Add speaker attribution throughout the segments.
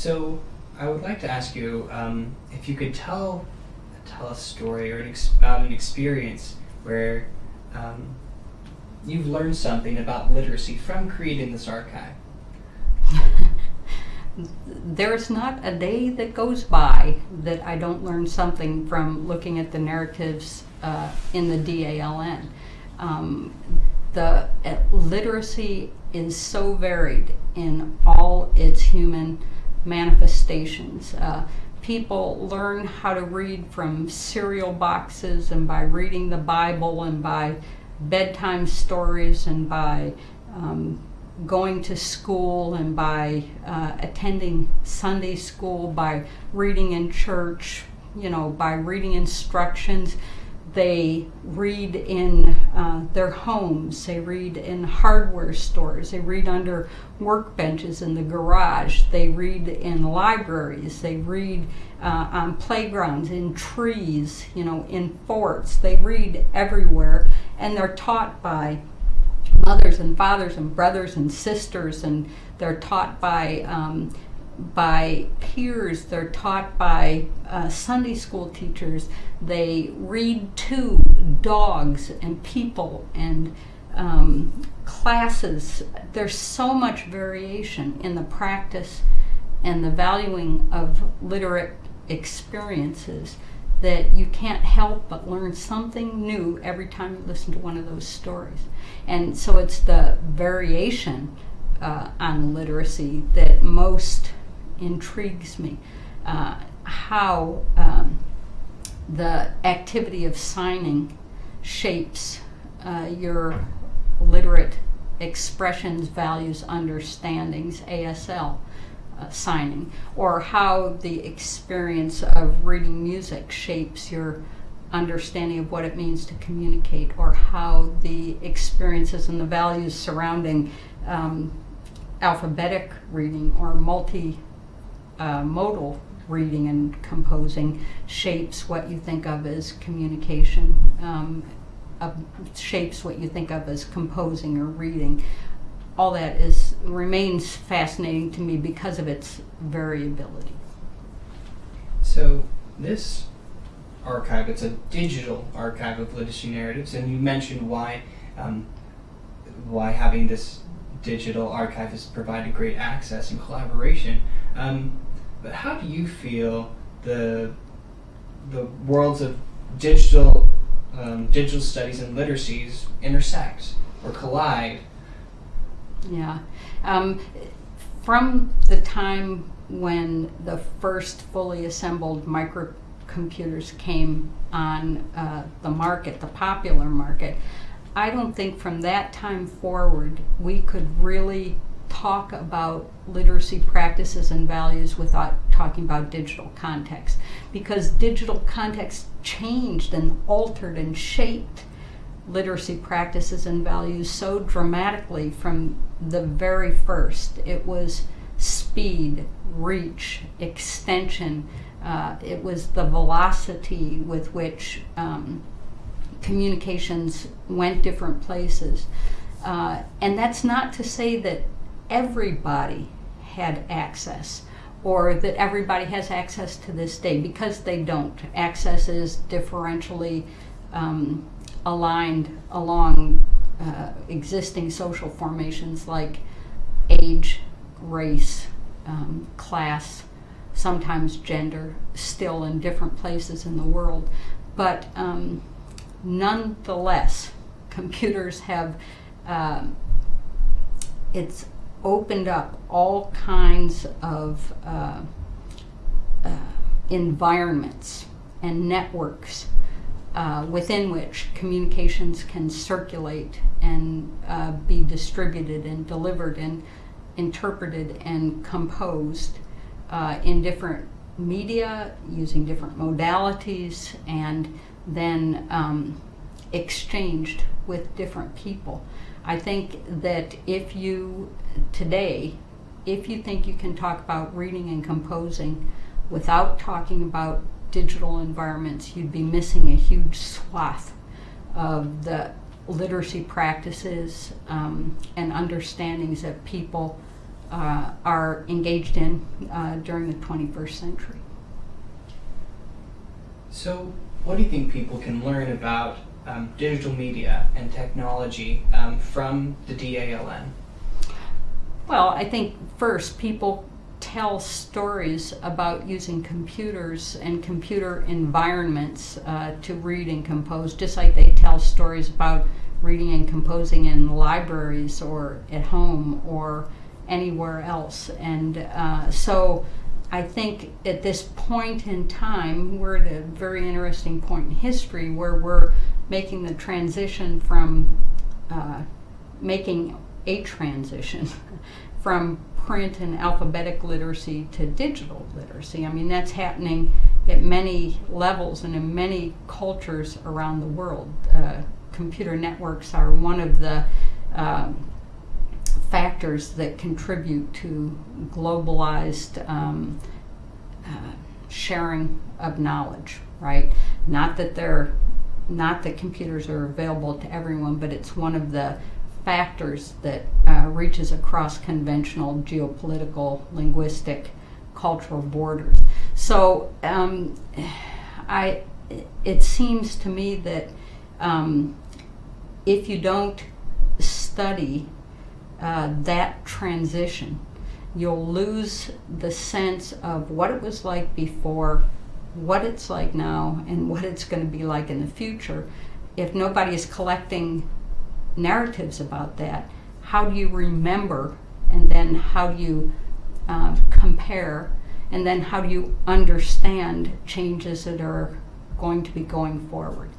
Speaker 1: So I would like to ask you um, if you could tell tell a story or an about an experience where um, you've learned something about literacy from creating this archive.
Speaker 2: There's not a day that goes by that I don't learn something from looking at the narratives uh, in the DALN. Um, the uh, literacy is so varied in all its human manifestations. Uh, people learn how to read from cereal boxes and by reading the Bible and by bedtime stories and by um, going to school and by uh, attending Sunday school, by reading in church, you know, by reading instructions. They read in uh, their homes, they read in hardware stores, they read under workbenches in the garage, they read in libraries, they read uh, on playgrounds, in trees, you know, in forts. They read everywhere and they're taught by mothers and fathers and brothers and sisters, and they're taught by um, by peers. They're taught by uh, Sunday school teachers. They read to dogs and people and um, classes. There's so much variation in the practice and the valuing of literate experiences that you can't help but learn something new every time you listen to one of those stories. And so it's the variation uh, on literacy that most intrigues me. Uh, how um, the activity of signing shapes uh, your literate expressions, values, understandings, ASL uh, signing, or how the experience of reading music shapes your understanding of what it means to communicate, or how the experiences and the values surrounding um, alphabetic reading or multi uh, modal reading and composing shapes what you think of as communication, um, uh, shapes what you think of as composing or reading all that is remains fascinating to me because of its variability.
Speaker 1: So this archive, it's a digital archive of literacy narratives, and you mentioned why um, why having this digital archive has provided great access and collaboration. Um, but how do you feel the the worlds of digital um, digital studies and literacies intersect or collide
Speaker 2: yeah. Um, from the time when the first fully assembled microcomputers came on uh, the market, the popular market, I don't think from that time forward we could really talk about literacy practices and values without talking about digital context because digital context changed and altered and shaped literacy practices and values so dramatically from the very first. It was speed, reach, extension. Uh, it was the velocity with which um, communications went different places. Uh, and that's not to say that everybody had access or that everybody has access to this day because they don't. Access is differentially um, aligned along uh, existing social formations like age, race, um, class, sometimes gender, still in different places in the world. But um, nonetheless, computers have, uh, it's opened up all kinds of uh, uh, environments and networks uh, within which communications can circulate and uh, be distributed and delivered and interpreted and composed uh, in different media using different modalities and then um, exchanged with different people. I think that if you today, if you think you can talk about reading and composing without talking about digital environments, you'd be missing a huge swath of the literacy practices um, and understandings that people uh, are engaged in uh, during the 21st century.
Speaker 1: So, what do you think people can learn about um, digital media and technology um, from the DALN?
Speaker 2: Well, I think first people tell stories about using computers and computer environments uh, to read and compose, just like they tell stories about reading and composing in libraries or at home or anywhere else. And uh, so I think at this point in time, we're at a very interesting point in history where we're making the transition from uh, making a transition from print and alphabetic literacy to digital literacy. I mean, that's happening at many levels and in many cultures around the world. Uh, computer networks are one of the um, factors that contribute to globalized um, uh, sharing of knowledge, right? Not that they're not that computers are available to everyone, but it's one of the factors that uh, reaches across conventional geopolitical, linguistic, cultural borders. So um, I, it seems to me that um, if you don't study uh, that transition, you'll lose the sense of what it was like before, what it's like now, and what it's going to be like in the future. If nobody is collecting narratives about that, how do you remember, and then how do you uh, compare, and then how do you understand changes that are going to be going forward?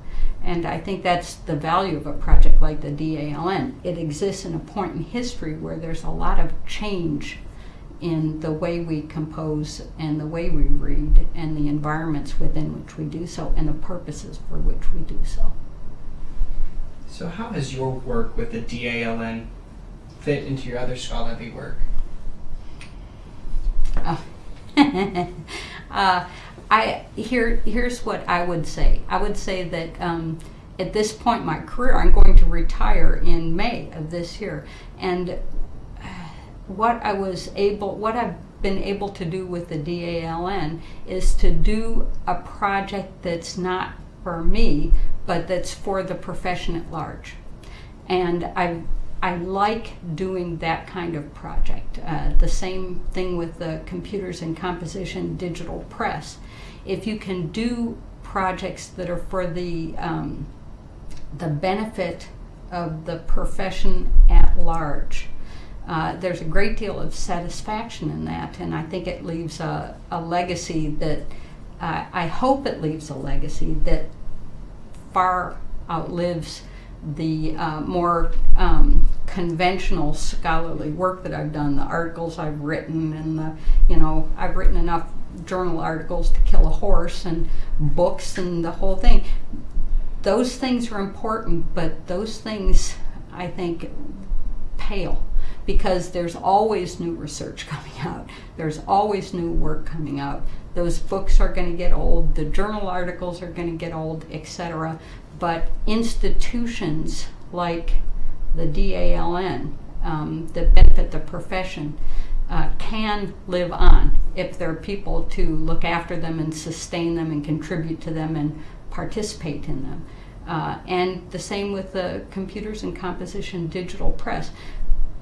Speaker 2: And I think that's the value of a project like the DALN. It exists in a point in history where there's a lot of change in the way we compose and the way we read and the environments within which we do so and the purposes for which we do so.
Speaker 1: So, how has your work with the DALN fit into your other scholarly work?
Speaker 2: Oh. uh, I here here's what I would say. I would say that um, at this point in my career, I'm going to retire in May of this year, and uh, what I was able, what I've been able to do with the DALN is to do a project that's not for me, but that's for the profession at large. And I I like doing that kind of project. Uh, the same thing with the computers and composition digital press. If you can do projects that are for the um, the benefit of the profession at large, uh, there's a great deal of satisfaction in that, and I think it leaves a, a legacy that uh, I hope it leaves a legacy that far outlives the uh, more um, conventional scholarly work that I've done, the articles I've written, and the, you know, I've written enough journal articles to kill a horse and books and the whole thing. Those things are important, but those things, I think, pale because there's always new research coming out. There's always new work coming out. Those books are going to get old, the journal articles are going to get old, etc. But institutions like the DALN um, that benefit the profession uh, can live on if there are people to look after them and sustain them and contribute to them and participate in them. Uh, and the same with the computers and composition digital press.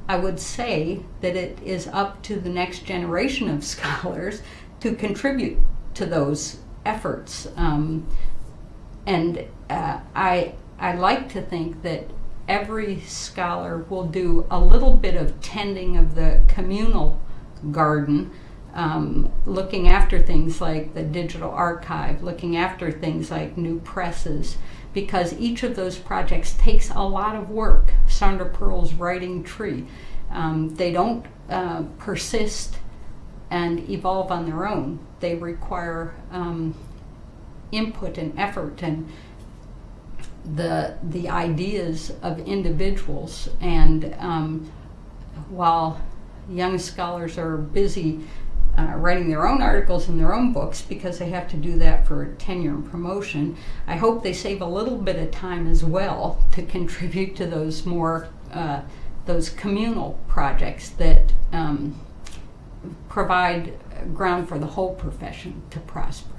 Speaker 2: I would say that it is up to the next generation of scholars to contribute to those efforts. Um, and uh, I, I like to think that every scholar will do a little bit of tending of the communal garden, um, looking after things like the digital archive, looking after things like new presses, because each of those projects takes a lot of work. Sondra Perl's Writing Tree. Um, they don't uh, persist and evolve on their own. They require um, input and effort and the the ideas of individuals. And um, while young scholars are busy uh, writing their own articles and their own books because they have to do that for tenure and promotion. I hope they save a little bit of time as well to contribute to those more uh, those communal projects that um, provide ground for the whole profession to prosper.